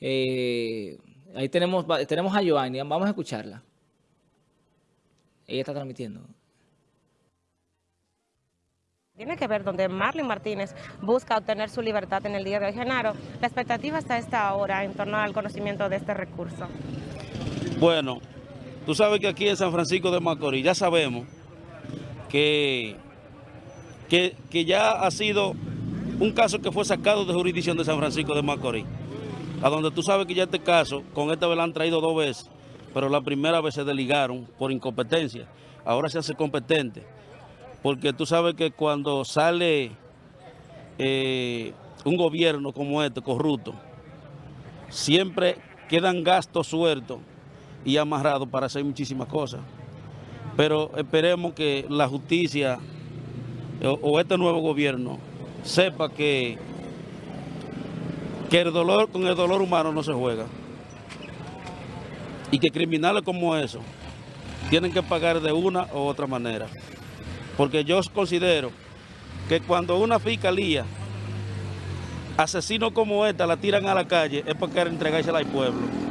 Eh, ahí tenemos, tenemos a Joanny, vamos a escucharla. Ella está transmitiendo. Tiene que ver donde Marlene Martínez busca obtener su libertad en el día de hoy. Genaro, la expectativa está esta hora en torno al conocimiento de este recurso. Bueno, tú sabes que aquí en San Francisco de Macorís ya sabemos que, que, que ya ha sido un caso que fue sacado de jurisdicción de San Francisco de Macorís a donde tú sabes que ya este caso, con esta vez la han traído dos veces, pero la primera vez se desligaron por incompetencia. Ahora se hace competente, porque tú sabes que cuando sale eh, un gobierno como este, corrupto, siempre quedan gastos sueltos y amarrados para hacer muchísimas cosas. Pero esperemos que la justicia o este nuevo gobierno sepa que que el dolor, con el dolor humano no se juega. Y que criminales como eso tienen que pagar de una u otra manera. Porque yo considero que cuando una fiscalía, asesino como esta, la tiran a la calle, es quieren entregársela al pueblo.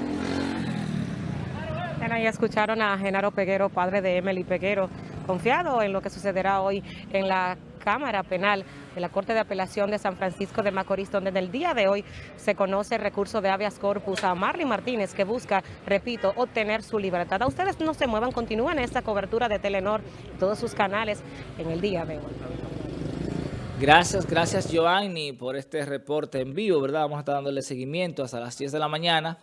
Ya escucharon a Genaro Peguero, padre de Emily Peguero, confiado en lo que sucederá hoy en la Cámara Penal de la Corte de Apelación de San Francisco de Macorís, donde en el día de hoy se conoce el recurso de habeas corpus a Marley Martínez, que busca, repito, obtener su libertad. A ustedes no se muevan, continúen esta cobertura de Telenor, todos sus canales en el día de hoy. Gracias, gracias Giovanni por este reporte en vivo, ¿verdad? Vamos a estar dándole seguimiento hasta las 10 de la mañana.